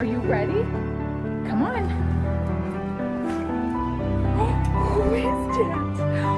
Are you ready? Come on. Who is that?